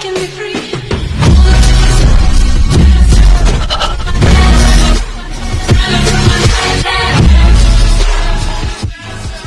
can be free.